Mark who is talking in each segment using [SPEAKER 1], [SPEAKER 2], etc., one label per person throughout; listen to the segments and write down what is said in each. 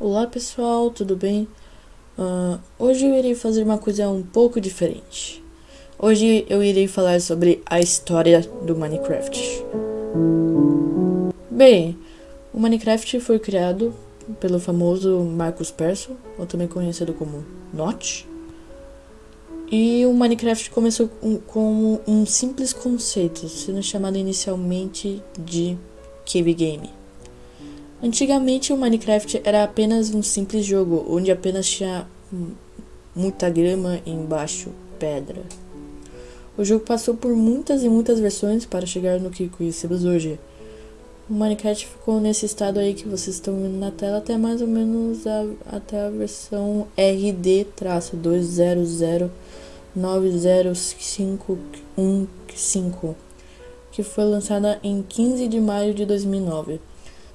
[SPEAKER 1] Olá pessoal, tudo bem? Uh, hoje eu irei fazer uma coisa um pouco diferente. Hoje eu irei falar sobre a história do Minecraft. Bem, o Minecraft foi criado pelo famoso Marcus Persson, ou também conhecido como Notch. E o Minecraft começou como um simples conceito, sendo chamado inicialmente de Cave Game. Antigamente o Minecraft era apenas um simples jogo, onde apenas tinha muita grama e embaixo pedra. O jogo passou por muitas e muitas versões para chegar no que conhecemos hoje. O Minecraft ficou nesse estado aí que vocês estão vendo na tela até mais ou menos a, até a versão RD-200 90515, que foi lançada em 15 de maio de 2009,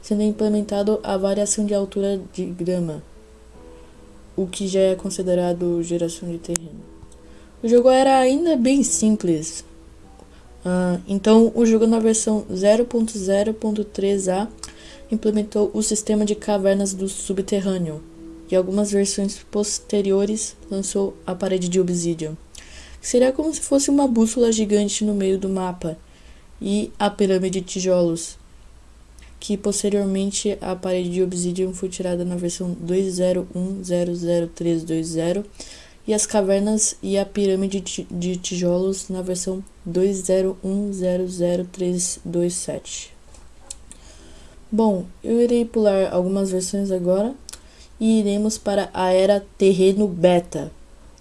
[SPEAKER 1] sendo implementado a variação de altura de grama, o que já é considerado geração de terreno. O jogo era ainda bem simples, uh, então o jogo na versão 0.0.3a implementou o sistema de cavernas do subterrâneo, e algumas versões posteriores lançou a parede de obsidian, que seria como se fosse uma bússola gigante no meio do mapa, e a pirâmide de tijolos, que posteriormente a parede de obsidian foi tirada na versão 201.00320 e as cavernas e a pirâmide de tijolos na versão 201.00327. Bom, eu irei pular algumas versões agora e iremos para a era terreno beta,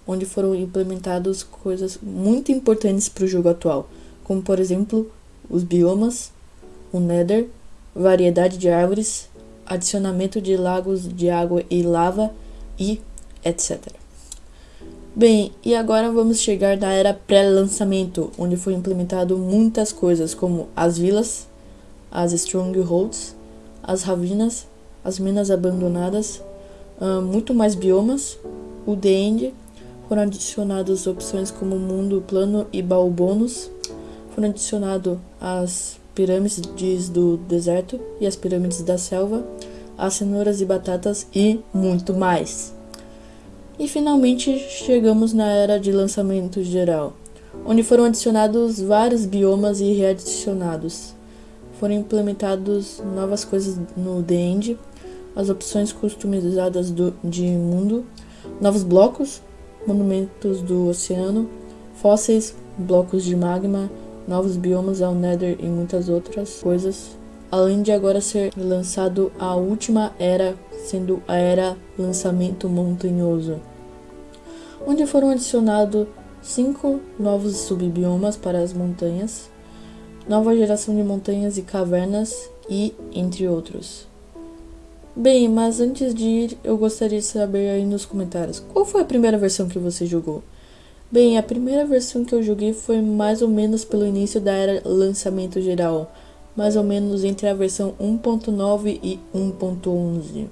[SPEAKER 1] onde foram implementadas coisas muito importantes para o jogo atual, como por exemplo os biomas, o Nether, variedade de árvores, adicionamento de lagos de água e lava e etc. Bem, e agora vamos chegar na era pré-lançamento, onde foi implementado muitas coisas como as vilas, as strongholds, as ravinas, as minas abandonadas, uh, muito mais biomas, o The End, foram adicionadas opções como mundo plano e baú bônus, foram adicionadas as pirâmides do deserto e as pirâmides da selva, as cenouras e batatas e muito mais. E finalmente chegamos na era de lançamento geral, onde foram adicionados vários biomas e readicionados. Foram implementados novas coisas no The End, as opções customizadas do, de mundo, novos blocos, monumentos do oceano, fósseis, blocos de magma, novos biomas ao Nether e muitas outras coisas. Além de agora ser lançado a última era, sendo a era lançamento montanhoso, onde foram adicionados cinco novos subbiomas para as montanhas, nova geração de montanhas e cavernas e entre outros. Bem, mas antes de ir, eu gostaria de saber aí nos comentários, qual foi a primeira versão que você jogou? Bem, a primeira versão que eu joguei foi mais ou menos pelo início da era lançamento geral, mais ou menos entre a versão 1.9 e 1.11.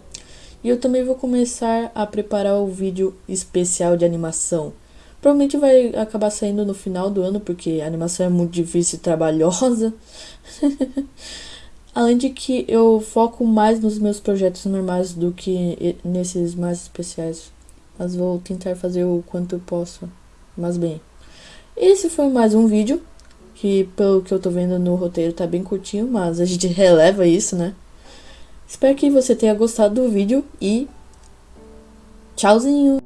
[SPEAKER 1] E eu também vou começar a preparar o vídeo especial de animação. Provavelmente vai acabar saindo no final do ano, porque a animação é muito difícil e trabalhosa. Além de que eu foco mais nos meus projetos normais do que nesses mais especiais. Mas vou tentar fazer o quanto eu posso. Mas bem, esse foi mais um vídeo. Que pelo que eu tô vendo no roteiro tá bem curtinho, mas a gente releva isso, né? Espero que você tenha gostado do vídeo e tchauzinho!